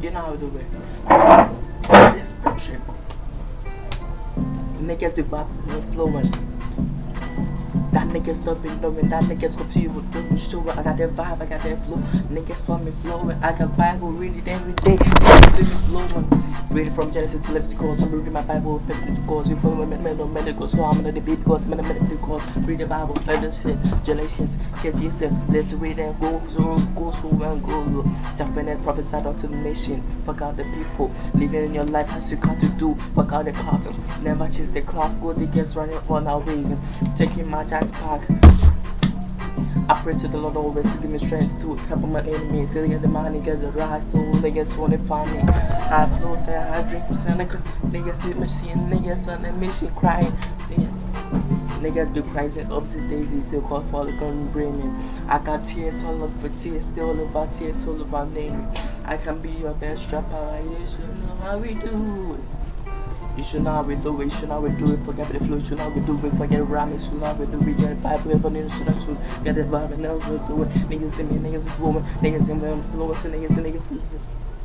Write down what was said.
You know how we do it. This picture. Niggas the vibe is flowing. That niggas stopping knowing that niggas confused with doing sure I got that vibe, I got that flow. Niggas for me flowing. I got Bible reading every day. Niggas flowing. Reading from Genesis to Leviticus. I'm reading my Bible, Pentecost. You follow me, medical, medical. So I'm gonna be because I'm gonna medical. Read the Bible, play this shit. Galatians, catch yourself. Let's read and go through, go through and go. Jumping and prophesied unto the nation. Fuck out the people. Living in your life as you got to do. Fuck out the cartons. Never chase the clock. Go the gets running on our way. Taking my giant pack. I pray to the Lord always to give me strength to help my enemies. Get the money, get the right so niggas wanna find me. I flow, say I drink, Seneca. Niggas see seeing niggas on the mission crying. Niggas, be crazy, upsy daisy, they call for the gun bringing. I got tears all over tears, they still about tears, all about name. I can be your best rapper, you should know how we do. You should how we do it, you should how we do it, forget the flow, you should how we do it, forget rhyme, you should how we do it, get the vibe, whoever needs should have should get the vibe and we do it. Niggas see me, niggas is flowing, niggas in me, influence, niggas, in niggas, niggas.